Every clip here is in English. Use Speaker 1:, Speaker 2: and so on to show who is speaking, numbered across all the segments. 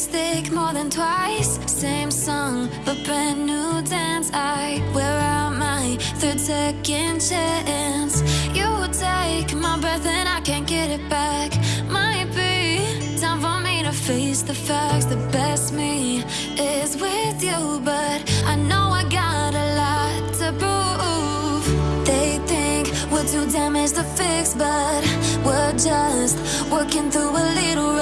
Speaker 1: lipstick more than twice. Same song, but brand new dance. I wear out my third second chance. You take my breath and I can't get it back. Might be time for me to face the facts. The best me is with you But I know I got a lot to prove. They think we're too damaged to fix But we're just working through a little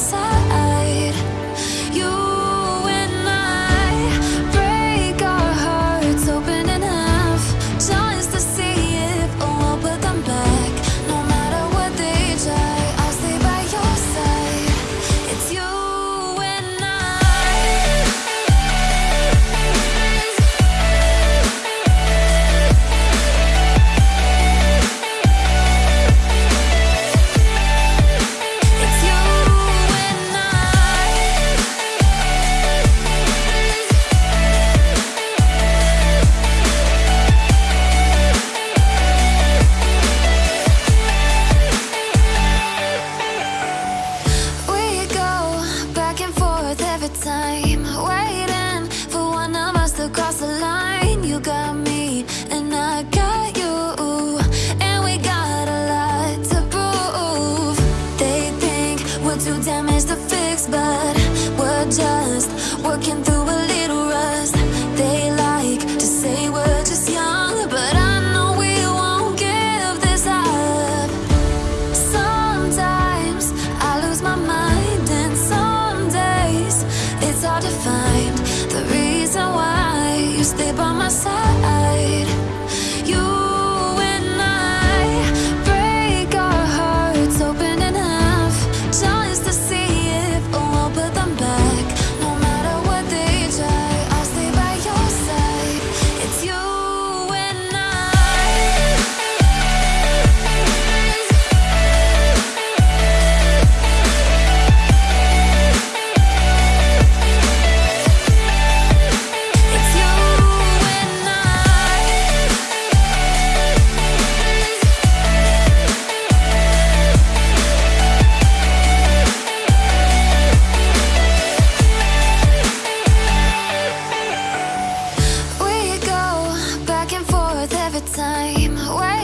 Speaker 1: side time. Where